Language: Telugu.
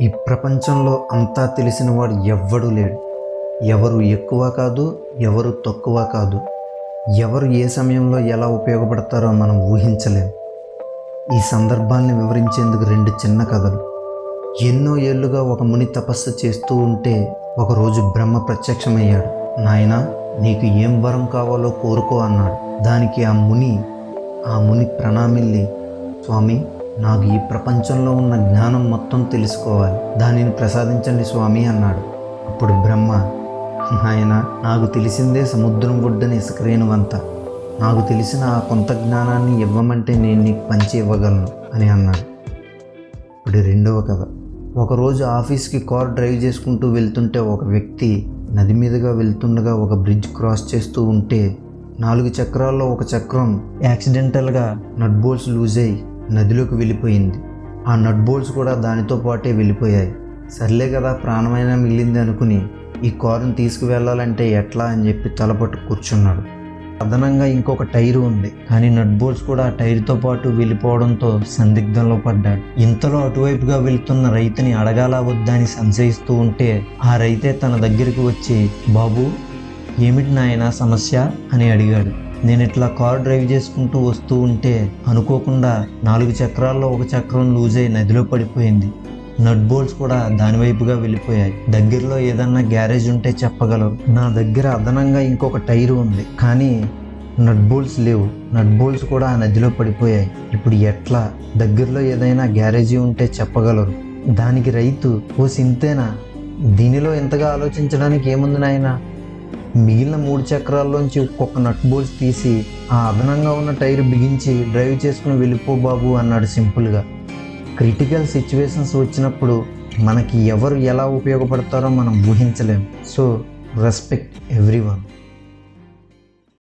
ఈ ప్రపంచంలో అంతా తెలిసినవాడు ఎవ్వడూ లేడు. ఎవరు ఎక్కువ కాదు ఎవరు తక్కువ కాదు. ఎవరు ఏ సమయంలో ఎలా ఉపయోగపడతారో మనం ఊహించలేం. ఈ సందర్భాల్ని వివరించేందుకు రెండు చిన్న కథలు. ఎన్నో ఏళ్ళుగా ఒక ముని తపస్సు చేస్తూ ఉంటే ఒకరోజు బ్రహ్మ ప్రత్యక్షమయ్యాడు. నాయన నీకు ఏం వరం కావాలో కోరుకో అన్నాడు. దానికి ఆ ముని ఆ ముని ప్రణామిల్లి స్వామి నాకు ఈ ప్రపంచంలో ఉన్న జ్ఞానం మొత్తం తెలుసుకోవాలి. దానిని ప్రసాదించండి స్వామి అన్నాడు. అప్పుడు బ్రహ్మ నాయన నాకు తెలిసిందే సముద్రం ఒడ్డున ఇసుకరేణువంత. నాకు తెలిసిన ఆ కొంత జ్ఞానాన్ని ఇవ్వమంటే నేను నీకు పంచి ఇవ్వగలను అని అన్నాడు. ఇప్పుడు రెండవ కథ. ఒకరోజు ఆఫీస్కి కార్ డ్రైవ్ చేసుకుంటూ వెళ్తుంటే ఒక వ్యక్తి నది మీదుగా వెళ్తుండగా ఒక బ్రిడ్జ్ క్రాస్ చేస్తూ ఉంటే నాలుగు చక్రాల్లో ఒక చక్రం యాక్సిడెంటల్గా నట్ బోల్స్ లూజ్ అయ్యి నదిలోకి వెళ్ళిపోయింది. ఆ నట్ బోల్ట్స్ కూడా దానితో పాటే వెళ్ళిపోయాయి. సర్లే కదా ప్రాణమైనా మిగిలింది అనుకుని ఈ కారుని తీసుకువెళ్ళాలంటే ఎట్లా అని చెప్పి తలపట్టు కూర్చున్నాడు. అదనంగా ఇంకొక టైరు ఉంది కానీ నట్ బోల్ట్స్ కూడా ఆ టైర్తో పాటు వెళ్ళిపోవడంతో సందిగ్ధంలో పడ్డాడు. ఇంతలో అటువైపుగా వెళ్తున్న రైతుని అడగాల వద్దా అని సంశయిస్తూ ఉంటే ఆ రైతే తన దగ్గరికి వచ్చి బాబు ఏమిటి నాయన సమస్య? అని అడిగాడు. నేను ఇట్లా కార్ డ్రైవ్ చేసుకుంటూ వస్తూ ఉంటే అనుకోకుండా నాలుగు చక్రాల్లో ఒక చక్రం లూజ్ అయి నదిలో పడిపోయింది. నట్ బోల్ట్స్ కూడా దానివైపుగా వెళ్ళిపోయాయి. దగ్గరలో ఏదన్నా గ్యారేజ్ ఉంటే చెప్పగలరు. నా దగ్గర అదనంగా ఇంకొక టైర్ ఉంది. కానీ నట్ బోల్ట్స్ లేవు. నట్ బోల్ట్స్ కూడా ఆ నదిలో పడిపోయాయి. ఇప్పుడు ఎట్లా? దగ్గరలో ఏదైనా గ్యారేజీ ఉంటే చెప్పగలరు. దానికి రైతు ఓ సింతేనా? దీనిలో ఎంతగా ఆలోచించడానికి ఏముంది నాయనా? మిగిలిన మూడు చక్రాల్లోంచి ఒక్కొక్క నట్ బోల్స్ తీసి ఆ అదనంగా ఉన్న టైర్ బిగించి డ్రైవ్ చేసుకుని వెళ్ళిపో బాబు అన్నాడు సింపుల్గా. క్రిటికల్ సిచ్యువేషన్స్ వచ్చినప్పుడు మనకి ఎవరు ఎలా ఉపయోగపడతారో మనం ఊహించలేం. So respect everyone